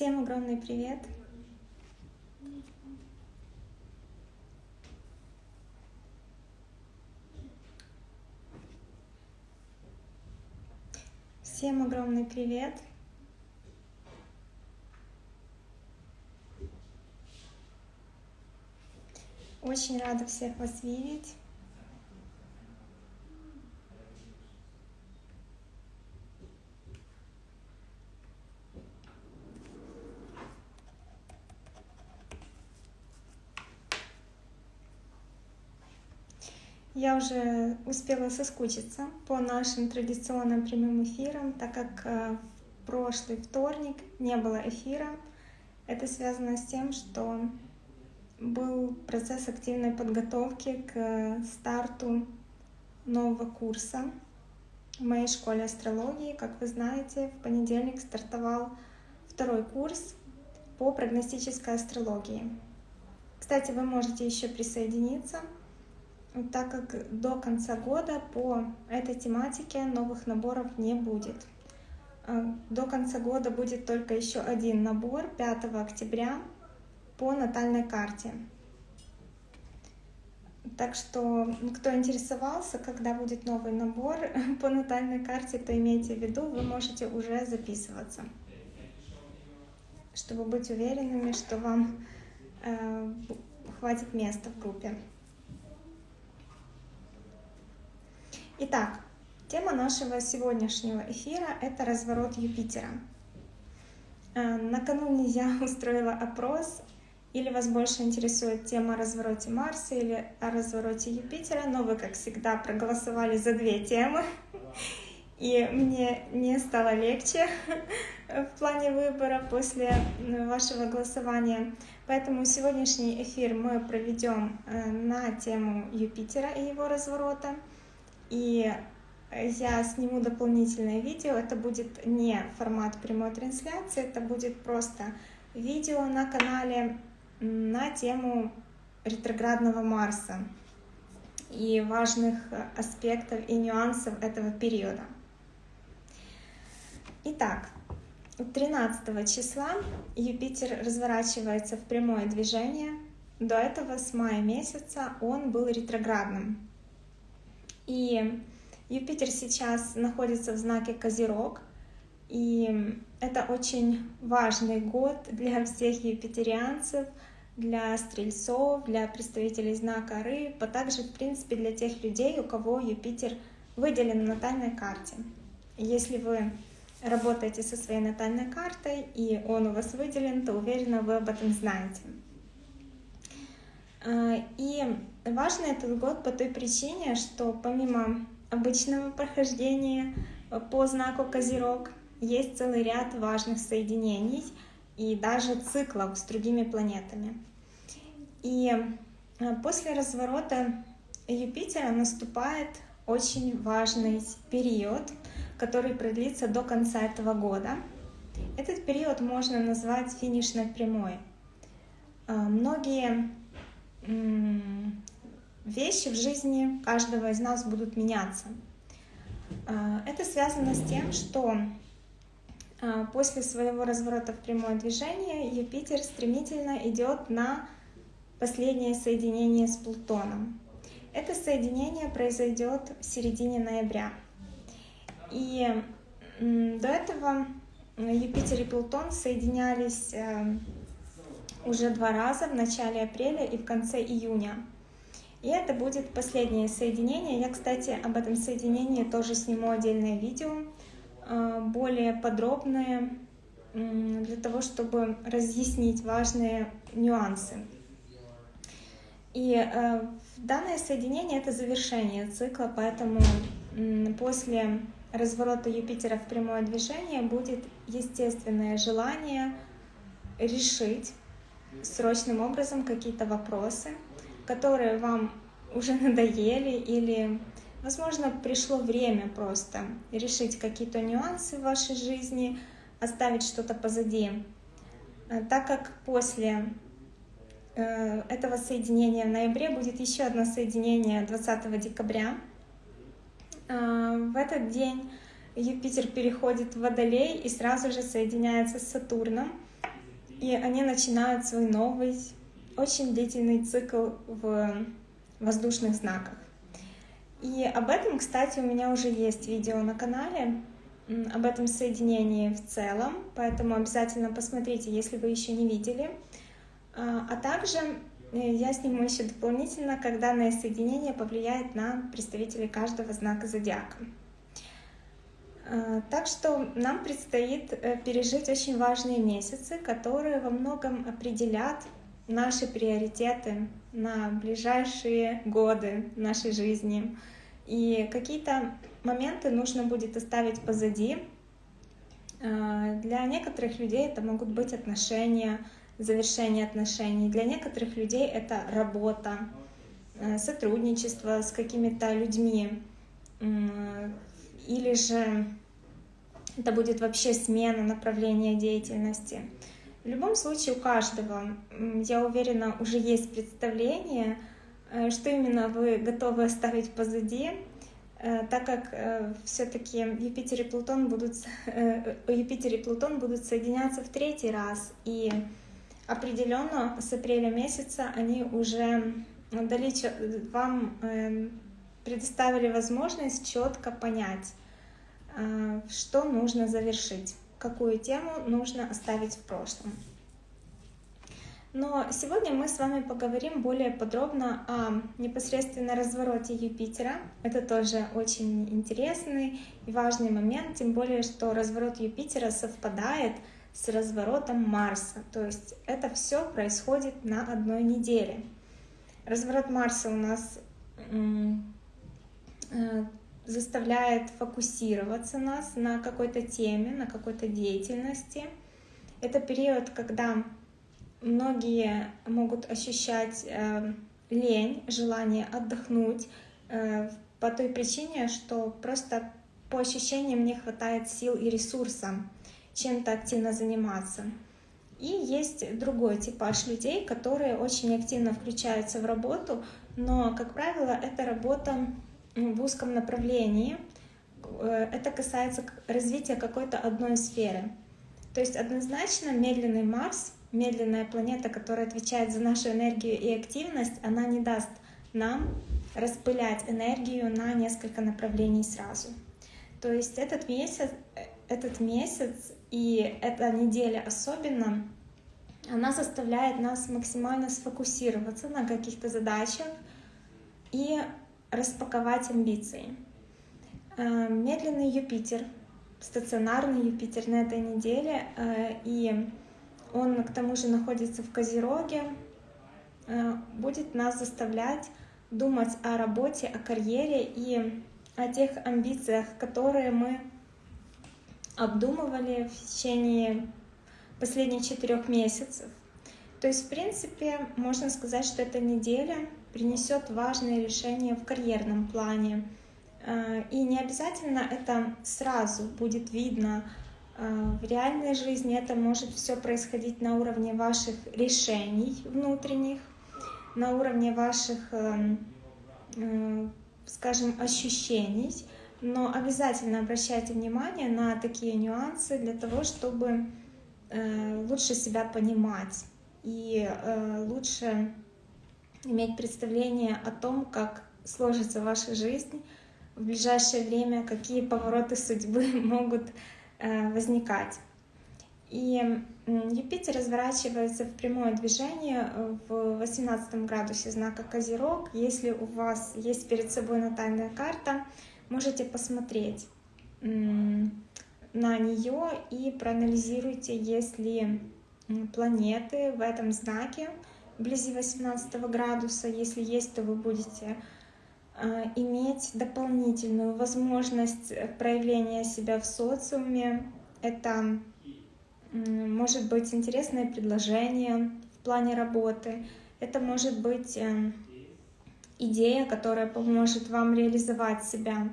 Всем огромный привет! Всем огромный привет! Очень рада всех вас видеть. Я уже успела соскучиться по нашим традиционным прямым эфирам, так как э, в прошлый вторник не было эфира. Это связано с тем, что был процесс активной подготовки к старту нового курса в моей школе астрологии. Как вы знаете, в понедельник стартовал второй курс по прогностической астрологии. Кстати, вы можете еще присоединиться так как до конца года по этой тематике новых наборов не будет. А, до конца года будет только еще один набор 5 октября по натальной карте. Так что, кто интересовался, когда будет новый набор по натальной карте, то имейте в виду, вы можете уже записываться, чтобы быть уверенными, что вам э, хватит места в группе. Итак, тема нашего сегодняшнего эфира — это разворот Юпитера. Э, накануне я устроила опрос, или вас больше интересует тема о развороте Марса или о развороте Юпитера, но вы, как всегда, проголосовали за две темы, и мне не стало легче в плане выбора после вашего голосования. Поэтому сегодняшний эфир мы проведем э, на тему Юпитера и его разворота — и я сниму дополнительное видео. Это будет не формат прямой трансляции, это будет просто видео на канале на тему ретроградного Марса и важных аспектов и нюансов этого периода. Итак, 13 числа Юпитер разворачивается в прямое движение. До этого с мая месяца он был ретроградным. И Юпитер сейчас находится в знаке Козерог, и это очень важный год для всех юпитерианцев, для стрельцов, для представителей знака Рыб, а также, в принципе, для тех людей, у кого Юпитер выделен на натальной карте. Если вы работаете со своей натальной картой, и он у вас выделен, то уверена, вы об этом знаете. А, и важный этот год по той причине, что помимо обычного прохождения по знаку Козерог есть целый ряд важных соединений и даже циклов с другими планетами. И а, после разворота Юпитера наступает очень важный период, который продлится до конца этого года. Этот период можно назвать финишной прямой. А, многие вещи в жизни каждого из нас будут меняться. А, это связано с тем, что а, после своего разворота в прямое движение Юпитер стремительно идет на последнее соединение с Плутоном. Это соединение произойдет в середине ноября. И до этого Юпитер и Плутон соединялись э, уже два раза в начале апреля и в конце июня. И это будет последнее соединение. Я, кстати, об этом соединении тоже сниму отдельное видео, а, более подробное, для того, чтобы разъяснить важные нюансы. И э, данное соединение — это завершение цикла, поэтому после разворота Юпитера в прямое движение будет естественное желание решить срочным образом какие-то вопросы, которые вам уже надоели или, возможно, пришло время просто решить какие-то нюансы в вашей жизни, оставить что-то позади. Э, так как после э, этого соединения в ноябре будет еще одно соединение 20 декабря. Э, в этот день Юпитер переходит в Водолей и сразу же соединяется с Сатурном. и они начинают свой новый, очень длительный цикл в воздушных знаках. И об этом, кстати, у меня уже есть видео на канале, об этом соединении в целом, поэтому обязательно посмотрите, если вы еще не видели. А, а также э, я сниму еще дополнительно, как данное соединение повлияет на представителей каждого знака зодиака. А, так что нам предстоит э, пережить очень важные месяцы, которые во многом определят наши приоритеты на ближайшие годы нашей жизни. И какие-то моменты нужно будет оставить позади. А, для некоторых людей это могут быть отношения, завершение отношений. Для некоторых людей это работа, э, сотрудничество с какими-то людьми. Или же это будет вообще смена направления деятельности. В любом случае у каждого, я уверена, уже есть представление, э, что именно вы готовы оставить позади, э, так как э, все-таки Юпитер и Плутон будут Юпитер и Плутон будут соединяться в третий раз, и определенно с апреля месяца они уже дали вам предоставили возможность четко понять, что нужно завершить какую тему нужно оставить в прошлом. Но сегодня мы с вами поговорим более подробно о непосредственно развороте Юпитера. Это тоже очень интересный и важный момент, тем более, что разворот Юпитера совпадает с разворотом Марса. То есть это все происходит на одной неделе. Разворот Марса у нас э, заставляет фокусироваться нас на какой-то теме, на какой-то деятельности. Это период, когда многие могут ощущать э, лень, желание отдохнуть э, по той причине, что просто по ощущениям не хватает сил и ресурса чем-то активно заниматься. И есть другой типаж людей, которые очень активно включаются в работу, но, как правило, эта работа в узком направлении. Э, это касается развития какой-то одной сферы. То есть однозначно медленный Марс, медленная планета, которая отвечает за нашу энергию и активность, она не даст нам распылять энергию на несколько направлений сразу. То есть этот месяц, э, этот месяц и эта неделя особенно, она заставляет нас максимально сфокусироваться на каких-то задачах и распаковать амбиции. Э, медленный Юпитер, стационарный Юпитер на этой неделе, э, и он к тому же находится в Козероге, э, будет нас заставлять думать о работе, о карьере и о тех амбициях, которые мы обдумывали в течение последних четырех месяцев. То есть, в принципе, можно сказать, что эта неделя принесет важные решения в карьерном плане. Э, и не обязательно это сразу будет видно э, в реальной жизни. Это может все происходить на уровне ваших решений внутренних, на уровне ваших, э, скажем, ощущений. Но обязательно обращайте внимание на такие нюансы для того, чтобы лучше себя понимать и лучше иметь представление о том, как сложится ваша жизнь в ближайшее время, какие повороты судьбы могут э, возникать. И Юпитер разворачивается в прямое движение в 18 градусе знака Козерог. Если у вас есть перед собой натальная карта, можете посмотреть на нее и проанализируйте, есть ли планеты в этом знаке, вблизи 18 градуса. Если есть, то вы будете а, иметь дополнительную возможность проявления себя в социуме. Это может быть интересное предложение в плане работы. Это может быть э, идея, которая поможет вам реализовать себя.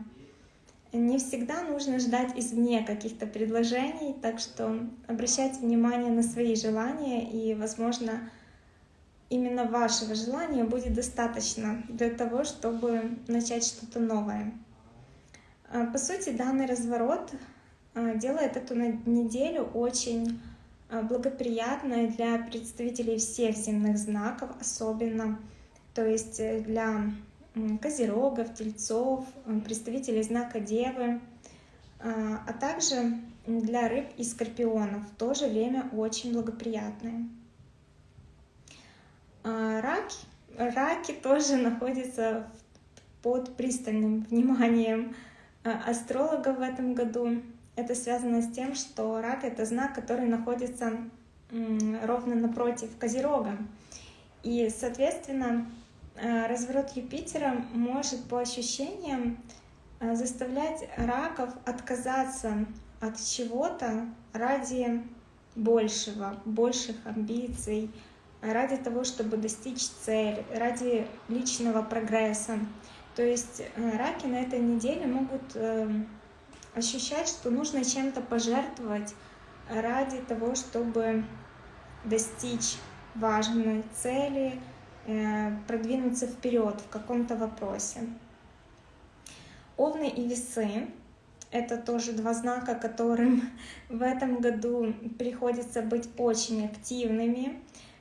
Не всегда нужно ждать извне каких-то предложений, так что обращайте внимание на свои желания и, возможно, именно вашего желания будет достаточно для того, чтобы начать что-то новое. А, по сути, данный разворот а, делает эту неделю очень благоприятное для представителей всех земных знаков, особенно, то есть для козерогов, тельцов, представителей знака Девы, а также для рыб и скорпионов. В то же время очень благоприятное. Раки, раки тоже находятся под пристальным вниманием астрологов в этом году. Это связано с тем, что рак — это знак, который находится ровно напротив Козерога. И, соответственно, э, разворот Юпитера может по ощущениям заставлять раков отказаться от чего-то ради большего, больших амбиций, ради того, чтобы достичь цели, ради личного прогресса. То есть э, раки на этой неделе могут ощущать, что нужно чем-то пожертвовать ради того, чтобы достичь важной цели, э, продвинуться вперед в каком-то вопросе. Овны и весы — это тоже два знака, которым в этом году приходится быть очень активными,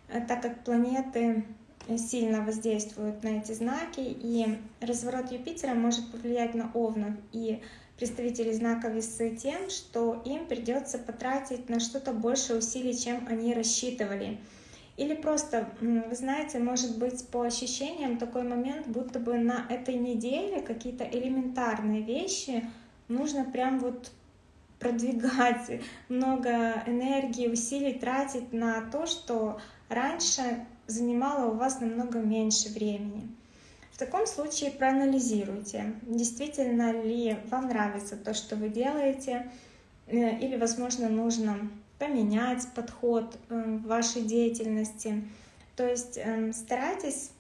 так как планеты сильно воздействуют на эти знаки, и разворот Юпитера может повлиять на овнов и представителей знака весы тем, что им придется потратить на что-то больше усилий, чем они рассчитывали. Или просто, вы знаете, может быть по ощущениям такой момент, будто бы на этой неделе какие-то элементарные вещи нужно прям вот продвигать, много энергии, усилий тратить на то, что раньше занимало у вас намного меньше времени. В таком случае проанализируйте, действительно ли вам нравится то, что вы делаете, э, или, возможно, нужно поменять подход э, в вашей деятельности. То есть эм, старайтесь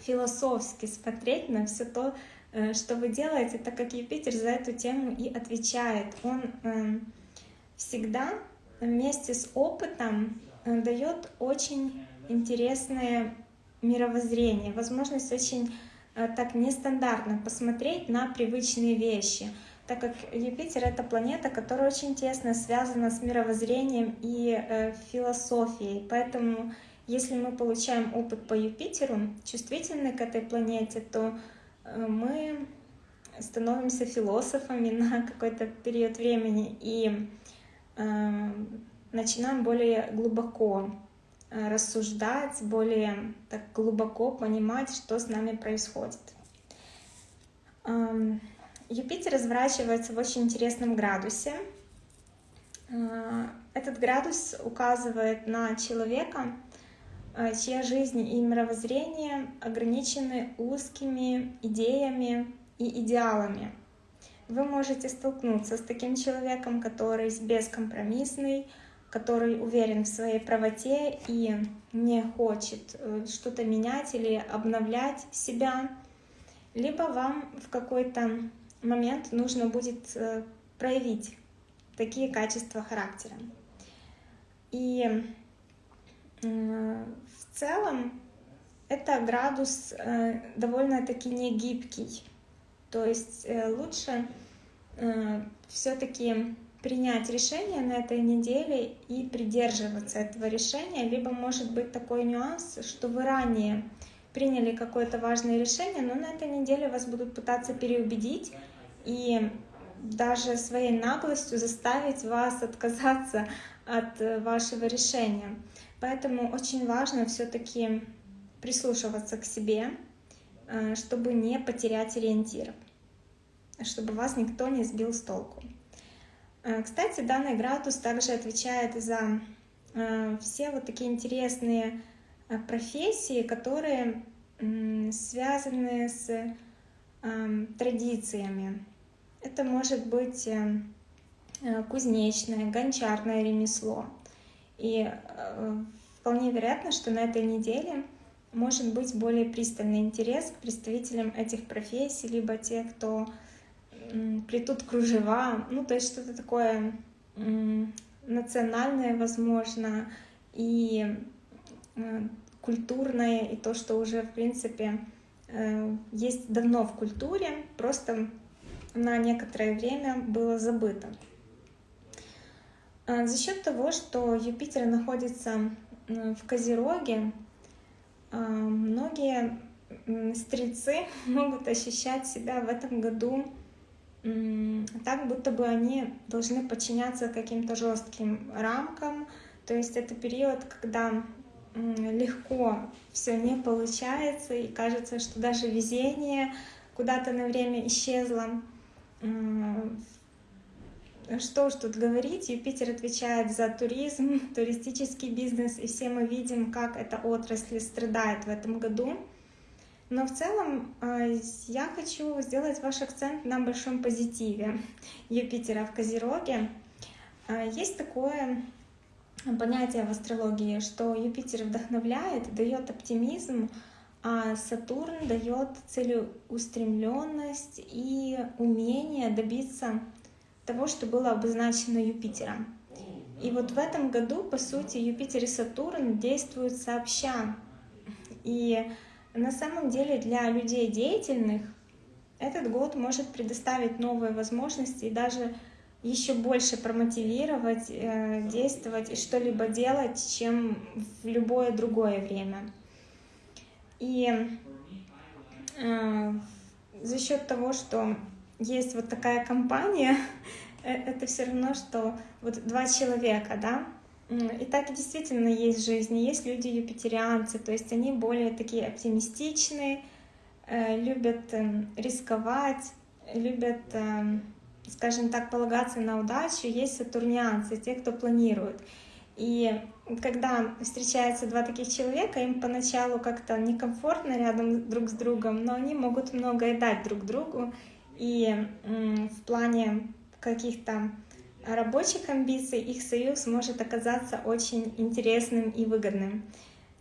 философски смотреть на все то, э, что вы делаете, так как Юпитер за эту тему и отвечает. Он эм, всегда вместе с опытом дает очень интересные мировоззрение, возможность очень э, так нестандартно посмотреть на привычные вещи, так как Юпитер — это планета, которая очень тесно связана с мировоззрением и э, философией. Поэтому, если мы получаем опыт по Юпитеру, чувствительны к этой планете, то э, мы становимся философами на какой-то период времени и э, начинаем более глубоко Э, рассуждать, более так глубоко понимать, что с нами происходит. Эм, Юпитер разворачивается в очень интересном градусе. Э, этот градус указывает на человека, э, чья жизнь и мировоззрение ограничены узкими идеями и идеалами. Вы можете столкнуться с таким человеком, который бескомпромиссный, который уверен в своей правоте и не хочет э, что-то менять или обновлять себя, либо вам в какой-то момент нужно будет э, проявить такие качества характера. И в целом это градус э, довольно-таки не гибкий. То есть лучше все-таки принять решение на этой неделе и придерживаться этого решения, либо может быть такой нюанс, что вы ранее приняли какое-то важное решение, но на этой неделе вас будут пытаться переубедить и даже своей наглостью заставить вас отказаться от э, вашего решения. Поэтому очень важно все-таки прислушиваться к себе, э, чтобы не потерять ориентир, чтобы вас никто не сбил с толку. Э, кстати, данный градус также отвечает за э, все вот такие интересные э, профессии, которые связаны с традициями. Это может быть кузнечное, гончарное ремесло. И вполне вероятно, что на этой неделе может быть более пристальный интерес к представителям этих профессий, либо те, кто плетут кружева, ну, то есть что-то такое национальное, возможно, и э, культурное, и то, что уже, в принципе, э, есть давно в культуре, просто на некоторое время было забыто. За счет того, что Юпитер находится в Козероге, многие стрельцы могут ощущать себя в этом году так, будто бы они должны подчиняться каким-то жестким рамкам. То есть это период, когда легко все не получается, и кажется, что даже везение куда-то на время исчезло. Что уж тут говорить, Юпитер отвечает за туризм, туристический бизнес, и все мы видим, как эта отрасль страдает в этом году. Но в целом э, я хочу сделать ваш акцент на большом позитиве Юпитера в Козероге. Э, есть такое понятие в астрологии, что Юпитер вдохновляет, дает оптимизм, а Сатурн дает целеустремленность и умение добиться того, что было обозначено Юпитером. И вот в этом году, по сути, Юпитер и Сатурн действуют сообща. И на самом деле для людей деятельных этот год может предоставить новые возможности и даже еще больше промотивировать, э, действовать и что-либо делать, чем в любое другое время. И э, за счет того, что есть вот такая компания, э, это все равно, что вот два человека, да, и так действительно есть жизни. Есть люди юпитерианцы, то есть они более такие оптимистичные, э, любят эм, рисковать, любят, эм, скажем так, полагаться на удачу. Есть сатурнианцы, те, кто планирует. И когда встречаются два таких человека, им поначалу как-то некомфортно рядом друг с другом, но они могут многое дать друг другу. И в плане каких-то рабочих амбиций их союз может оказаться очень интересным и выгодным.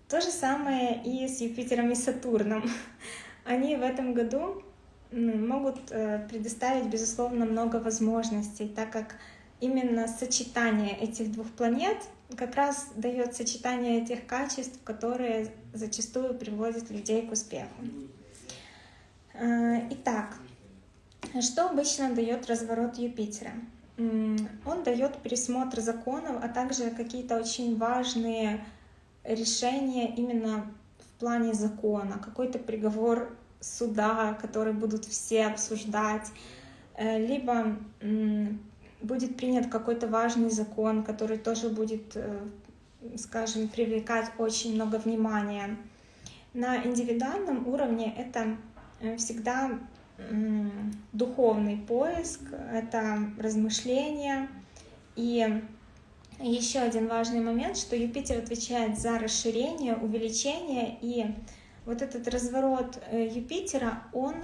То же самое и с Юпитером и Сатурном. Они в этом году могут э, предоставить, безусловно, много возможностей, так как именно сочетание этих двух планет как раз дает сочетание этих качеств, которые зачастую приводят людей к успеху. Э, итак, что обычно дает разворот Юпитера? Он дает пересмотр законов, а также какие-то очень важные решения именно в плане закона, какой-то приговор суда, который будут все обсуждать, э, либо будет принят какой-то важный закон, который тоже будет, э, скажем, привлекать очень много внимания. На индивидуальном уровне это э, всегда духовный поиск, это размышления. И еще один важный момент, что Юпитер отвечает за расширение, увеличение, и вот этот разворот э, Юпитера, он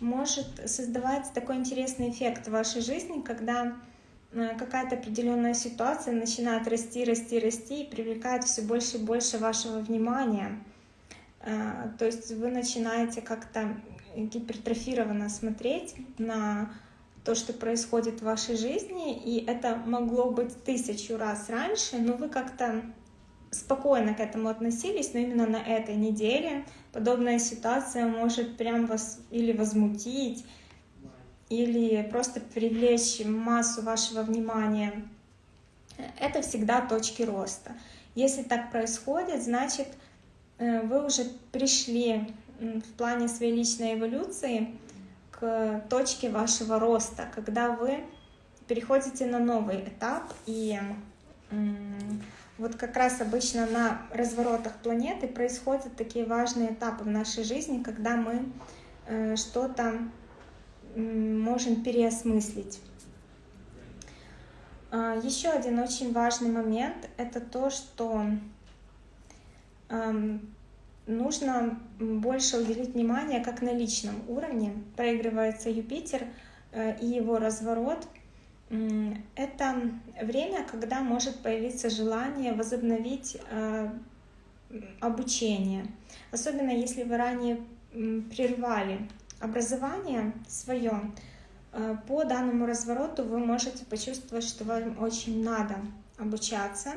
может создавать такой интересный эффект в вашей жизни, когда э, какая-то определенная ситуация начинает расти, расти, расти и привлекает все больше и больше вашего внимания. Э, то есть вы начинаете как-то гипертрофированно смотреть на то, что происходит в вашей жизни, и это могло быть тысячу раз раньше, но вы как-то спокойно к этому относились, но именно на этой неделе подобная ситуация может прям вас или возмутить, или просто привлечь массу вашего внимания. Это всегда точки роста. Если так происходит, значит, э, вы уже пришли в плане своей личной эволюции к точке вашего роста, когда вы переходите на новый этап и вот как раз обычно на разворотах планеты происходят такие важные этапы в нашей жизни, когда мы э, что-то можем переосмыслить. А, Еще один очень важный момент — это то, что нужно больше уделить внимание как на личном уровне. Проигрывается Юпитер э, и его разворот. Это время, когда может появиться желание возобновить э, обучение. Особенно если вы ранее прервали образование свое, э, по данному развороту вы можете почувствовать, что вам очень надо обучаться,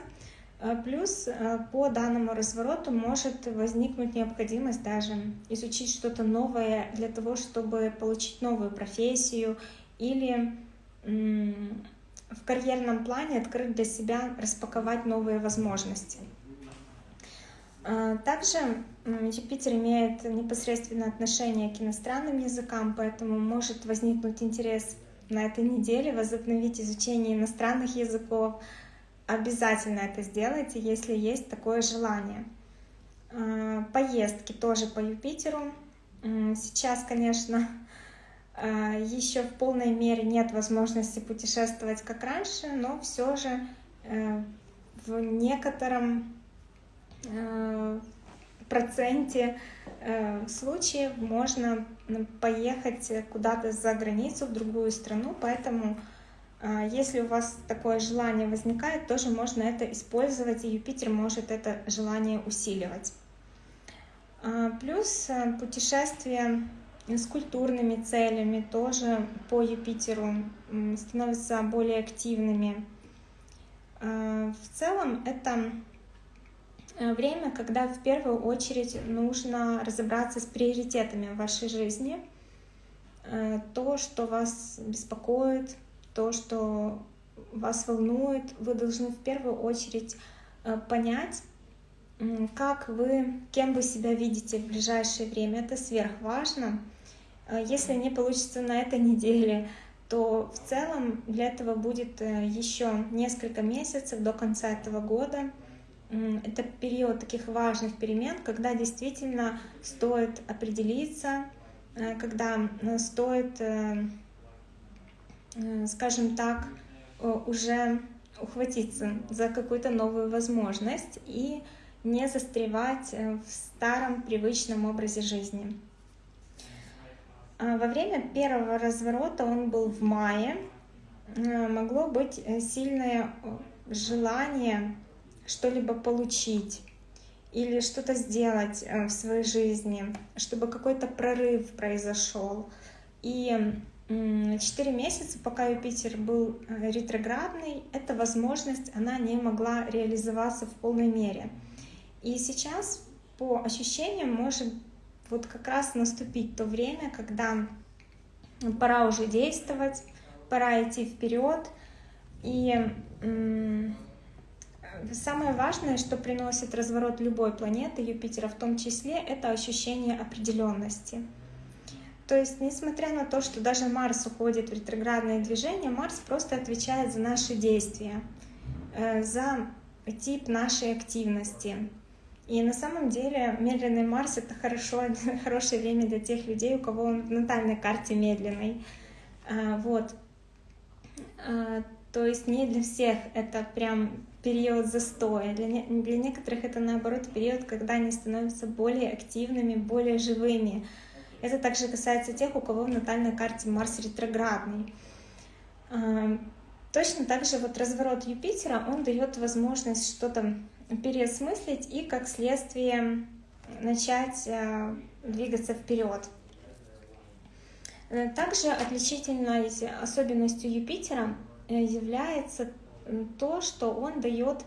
плюс э, по данному развороту может возникнуть необходимость даже изучить что-то новое для того, чтобы получить новую профессию или в карьерном плане открыть для себя, распаковать новые возможности. Также Юпитер имеет непосредственное отношение к иностранным языкам, поэтому может возникнуть интерес на этой неделе возобновить изучение иностранных языков. Обязательно это сделайте, если есть такое желание. Поездки тоже по Юпитеру. Сейчас, конечно, еще в полной мере нет возможности путешествовать как раньше, но все же э, в некотором э, проценте э, случаев можно поехать куда-то за границу, в другую страну, поэтому если у вас такое желание возникает, тоже можно это использовать, и Юпитер может это желание усиливать. Плюс путешествие с культурными целями тоже по Юпитеру становятся более активными. А, в целом это э, время, когда в первую очередь нужно разобраться с приоритетами в вашей жизни. Э, то, что вас беспокоит, то, что вас волнует, вы должны в первую очередь э, понять, как вы, кем вы себя видите в ближайшее время. Это сверхважно. Э, если не получится на этой неделе, то в целом для этого будет э, еще несколько месяцев до конца этого года. Это период таких важных перемен, когда действительно стоит определиться, когда стоит, скажем так, уже ухватиться за какую-то новую возможность и не застревать в старом привычном образе жизни. А, во время первого разворота, он был в мае, могло быть э, сильное э, желание что-либо получить или что-то сделать э, в своей жизни, чтобы какой-то прорыв произошел. И четыре месяца, пока Юпитер был ретроградный, эта возможность, она не могла реализоваться в полной мере. И сейчас по ощущениям может вот как раз наступить то время, когда пора уже действовать, пора идти вперед. И самое важное, что приносит разворот любой планеты, Юпитера в том числе, это ощущение определенности. То есть, несмотря на то, что даже Марс уходит в ретроградное движение, Марс просто отвечает за наши действия, э, за тип нашей активности. И на самом деле медленный Марс — это хорошо, хорошее время для тех людей, у кого он в натальной карте медленный. А, вот. А, то есть не для всех это прям период застоя. Для, не, для некоторых это наоборот период, когда они становятся более активными, более живыми. Это также касается тех, у кого в натальной карте Марс ретроградный. А, точно так же вот разворот Юпитера, он дает возможность что-то переосмыслить и, как следствие, начать э, двигаться вперед. Э, также отличительной особенностью Юпитера э, является то, что он дает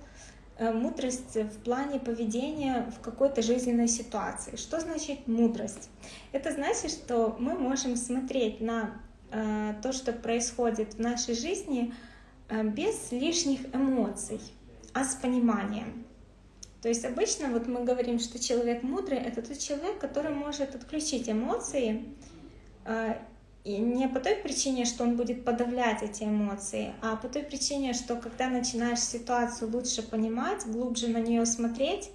мудрость в плане поведения в какой-то жизненной ситуации. Что значит мудрость? Это значит, что мы можем смотреть на то, что происходит в нашей жизни без лишних эмоций, а с пониманием. То есть обычно вот мы говорим, что человек мудрый — это тот человек, который может отключить эмоции, и не по той причине, что он будет подавлять эти эмоции, а по той причине, что когда начинаешь ситуацию лучше понимать, глубже на нее смотреть,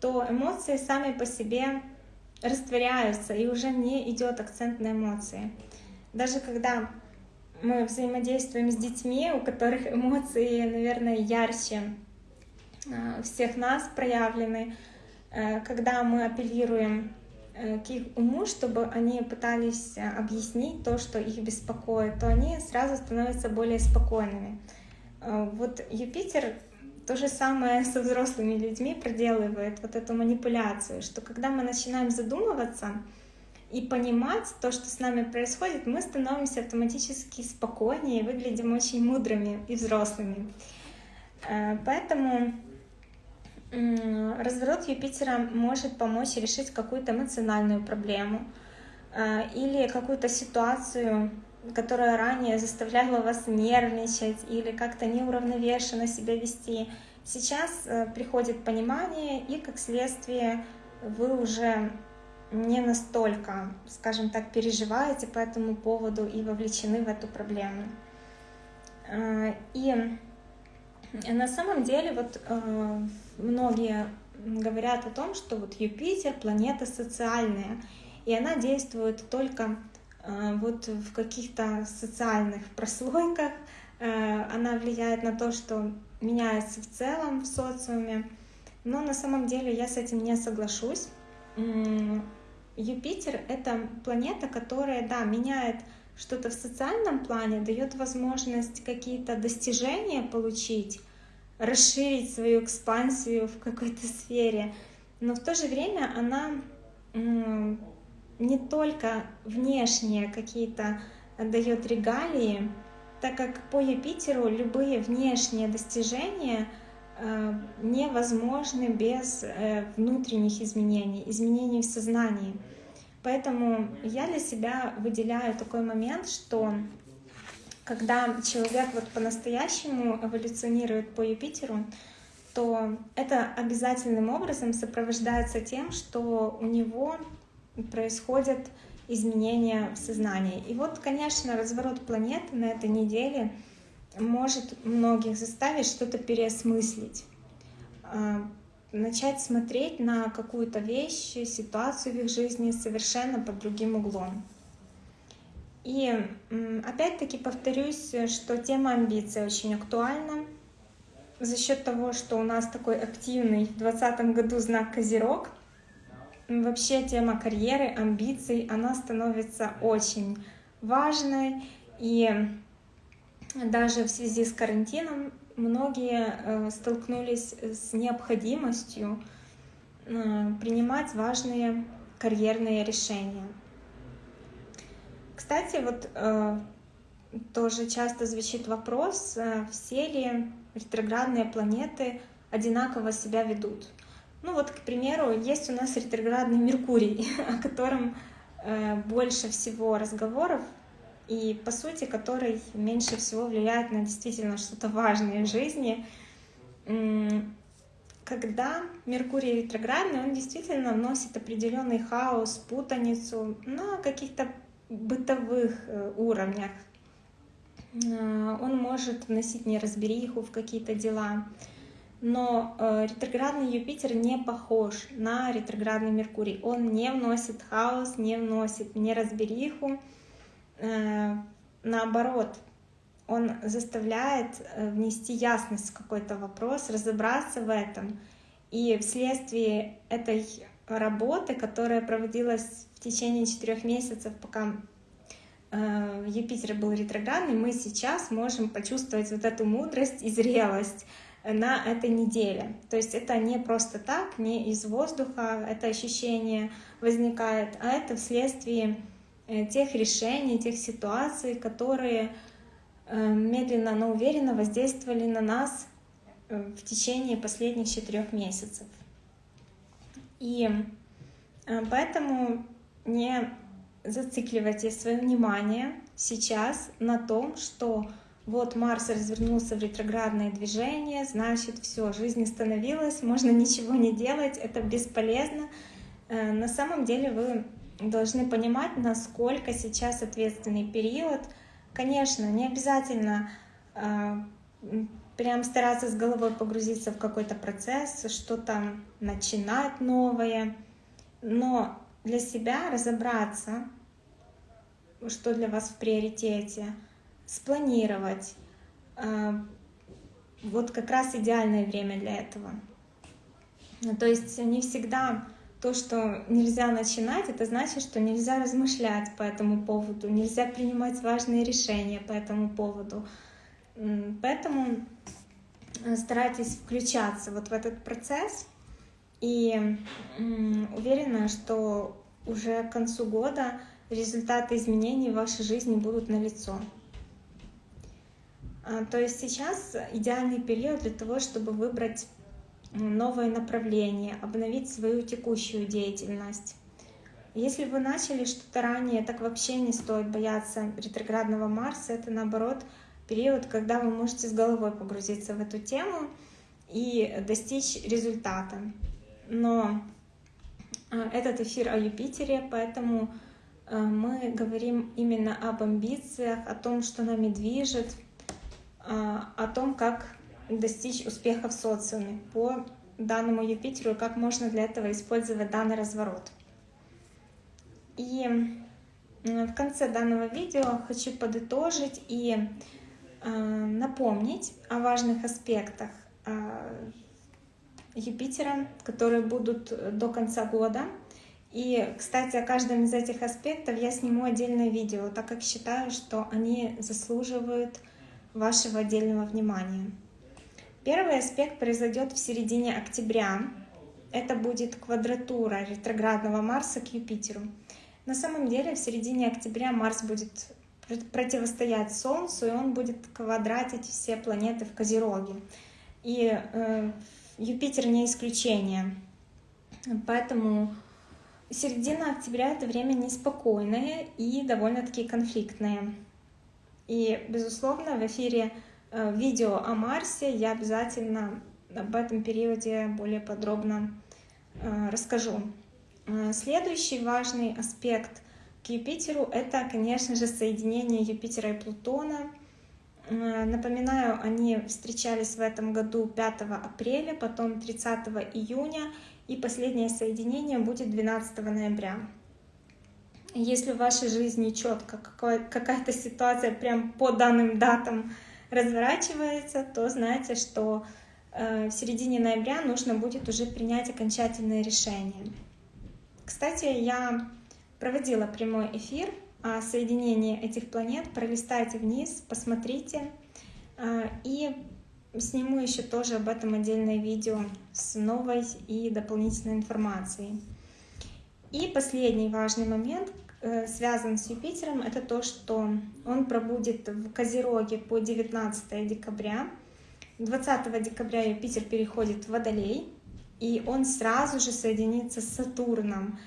то эмоции сами по себе растворяются, и уже не идет акцент на эмоции. Даже когда мы взаимодействуем с детьми, у которых эмоции, наверное, ярче, Э, всех нас проявлены, э, когда мы апеллируем к их уму, чтобы они пытались объяснить то, что их беспокоит, то они сразу становятся более спокойными. Вот Юпитер то же самое со взрослыми людьми проделывает вот эту манипуляцию, что когда мы начинаем задумываться и понимать то, что с нами происходит, мы становимся автоматически спокойнее, выглядим очень мудрыми и взрослыми. Поэтому Разворот Юпитера может помочь решить какую-то эмоциональную проблему э, или какую-то ситуацию, которая ранее заставляла вас нервничать или как-то неуравновешенно себя вести, сейчас э, приходит понимание, и как следствие вы уже не настолько, скажем так, переживаете по этому поводу и вовлечены в эту проблему. Э, и на самом деле вот многие говорят о том, что вот Юпитер планета социальная, и она действует только э, вот в каких-то социальных прослойках, она влияет на то, что меняется в целом в социуме, но на самом деле я с этим не соглашусь. Юпитер — это планета, которая, да, меняет что-то в социальном плане, дает возможность какие-то достижения получить, расширить свою экспансию в какой-то сфере, но в то же время она не только внешние какие-то дает регалии, так как по Юпитеру любые внешние достижения э, невозможны без э, внутренних изменений, изменений в сознании. Поэтому я для себя выделяю такой момент, что когда человек вот по-настоящему эволюционирует по Юпитеру, то это обязательным образом сопровождается тем, что у него происходят изменения в сознании. И вот, конечно, разворот планеты на этой неделе может многих заставить что-то переосмыслить. А, начать смотреть на какую-то вещь, ситуацию в их жизни совершенно под другим углом. И опять-таки повторюсь, что тема амбиций очень актуальна. За счет того, что у нас такой активный в 2020 году знак Козерог, вообще тема карьеры, амбиций, она становится очень важной. И даже в связи с карантином многие э, столкнулись с необходимостью э, принимать важные карьерные решения. Кстати, вот э, тоже часто звучит вопрос, все ли ретроградные планеты одинаково себя ведут. Ну вот, к примеру, есть у нас ретроградный Меркурий, о котором больше всего разговоров и по сути который меньше всего влияет на действительно что-то важное в жизни. Когда Меркурий ретроградный, он действительно вносит определенный хаос, путаницу на каких-то бытовых э, уровнях. Э, он может вносить неразбериху в какие-то дела. Но э, ретроградный Юпитер не похож на ретроградный Меркурий. Он не вносит хаос, не вносит неразбериху, наоборот, он заставляет внести ясность в какой-то вопрос, разобраться в этом. И вследствие этой работы, которая проводилась в течение четырех месяцев, пока э, Юпитер был ретроградный, мы сейчас можем почувствовать вот эту мудрость и зрелость на этой неделе. То есть это не просто так, не из воздуха это ощущение возникает, а это вследствие Э, тех решений, тех ситуаций, которые э, медленно, но уверенно воздействовали на нас э, в течение последних четырех месяцев. И поэтому не зацикливайте свое внимание сейчас на том, что вот Марс развернулся в ретроградное движение, значит, все, жизнь остановилась, можно ничего не делать, это бесполезно. На самом деле вы должны понимать, насколько сейчас ответственный период. Конечно, не обязательно э, прям стараться с головой погрузиться в какой-то процесс, что-то начинать новое, но для себя разобраться, что для вас в приоритете, спланировать. Э, вот как раз идеальное время для этого. То есть не всегда то, что нельзя начинать, это значит, что нельзя размышлять по этому поводу, нельзя принимать важные решения по этому поводу. Поэтому э, старайтесь включаться вот в этот процесс и уверена, что уже к концу года результаты изменений в вашей жизни будут налицо. А, то есть сейчас идеальный период для того, чтобы выбрать новое направление, обновить свою текущую деятельность. Если вы начали что-то ранее, так вообще не стоит бояться ретроградного Марса. Это наоборот период, когда вы можете с головой погрузиться в эту тему и достичь результата. Но э, этот эфир о Юпитере, поэтому э, мы говорим именно об амбициях, о том, что нами движет, э, о том, как достичь успеха в социуме по данному Юпитеру как можно для этого использовать данный разворот. И в конце данного видео хочу подытожить и напомнить о важных аспектах Юпитера, которые будут до конца года. И, кстати, о каждом из этих аспектов я сниму отдельное видео, так как считаю, что они заслуживают вашего отдельного внимания. Первый аспект произойдет в середине октября. Это будет квадратура ретроградного Марса к Юпитеру. На самом деле в середине октября Марс будет противостоять Солнцу, и он будет квадратить все планеты в Козероге. И э, Юпитер не исключение. Поэтому середина октября — это время неспокойное и довольно-таки конфликтное. И, безусловно, в эфире э, видео о Марсе я обязательно об этом периоде более подробно э, расскажу. Э, следующий важный аспект к Юпитеру — это, конечно же, соединение Юпитера и Плутона — напоминаю, они встречались в этом году 5 апреля, потом 30 июня, и последнее соединение будет 12 ноября. Если в вашей жизни четко какая-то ситуация прям по данным датам разворачивается, то знайте, что э, в середине ноября нужно будет уже принять окончательное решение. Кстати, я проводила прямой эфир соединение этих планет, пролистайте вниз, посмотрите. А, и сниму еще тоже об этом отдельное видео с новой и дополнительной информацией. И последний важный момент, э, связан с Юпитером, это то, что он пробудет в Козероге по 19 декабря. 20 декабря Юпитер переходит в Водолей, и он сразу же соединится с Сатурном.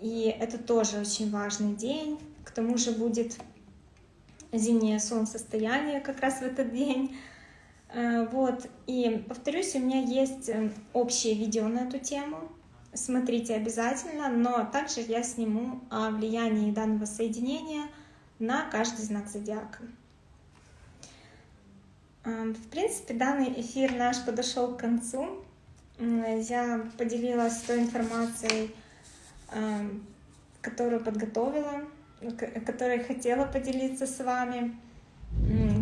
И это тоже очень важный день, тому же будет зимнее солнцестояние как раз в этот день. Э, вот, и повторюсь, у меня есть э, общее видео на эту тему, смотрите обязательно, но также я сниму о влиянии данного соединения на каждый знак зодиака. Э, в принципе, данный эфир наш подошел к концу. Я поделилась той информацией, которую подготовила которой хотела поделиться с вами.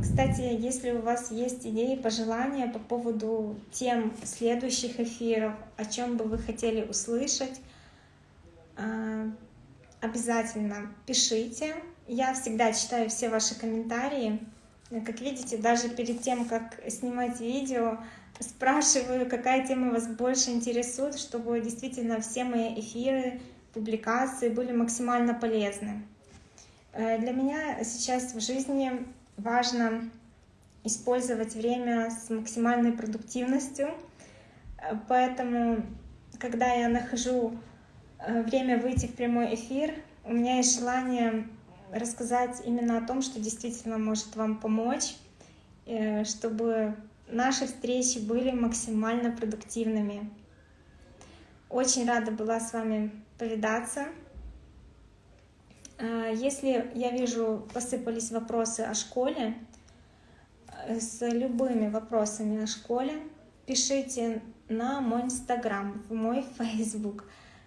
Кстати, если у вас есть идеи, пожелания по поводу тем следующих эфиров, о чем бы вы хотели услышать, а, обязательно пишите. Я всегда читаю все ваши комментарии. Как видите, даже перед тем, как снимать видео, спрашиваю, какая тема вас больше интересует, чтобы действительно все мои эфиры, публикации были максимально полезны. Э, для меня сейчас в жизни важно использовать время с максимальной продуктивностью, э, поэтому, когда я нахожу э, время выйти в прямой эфир, у меня есть желание рассказать именно о том, что действительно может вам помочь, чтобы наши встречи были максимально продуктивными. Очень рада была с вами повидаться. Э, если я вижу, посыпались вопросы о школе, э, с любыми вопросами о школе, пишите на мой инстаграм, в мой фейсбук,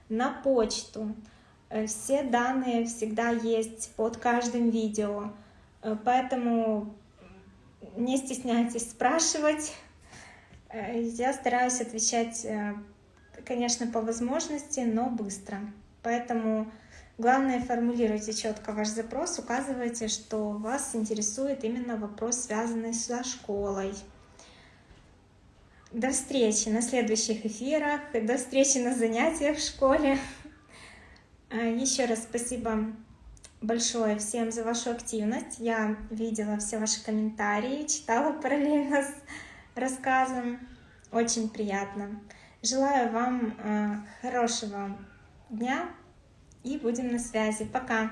на почту. Э, все данные всегда есть под каждым видео, поэтому не стесняйтесь спрашивать. Я стараюсь отвечать, конечно, по возможности, но быстро. Поэтому Главное, формулируйте четко ваш запрос, указывайте, что вас интересует именно вопрос, связанный со школой. До встречи на следующих эфирах, до встречи на занятиях в школе. А, Еще раз спасибо большое всем за вашу активность. Я видела все ваши комментарии, читала параллельно с рассказом. Очень приятно. Желаю вам а, хорошего дня, и будем на связи. Пока!